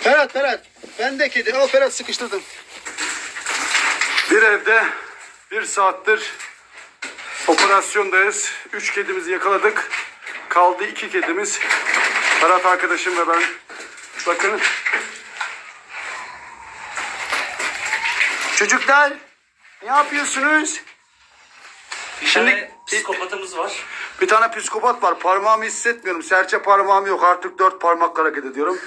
Ferhat Ferhat. Ben de kedi. Al Ferhat sıkıştırdım. Bir evde bir saattir operasyondayız. Üç kedimizi yakaladık. Kaldı iki kedimiz. Ferhat arkadaşım ve ben. Bakın. Çocuklar ne yapıyorsunuz? Bir Şimdi- tane psikopatımız var. Bir tane psikopat var. Parmağımı hissetmiyorum. Serçe parmağım yok. Artık dört parmakla hareket ediyorum.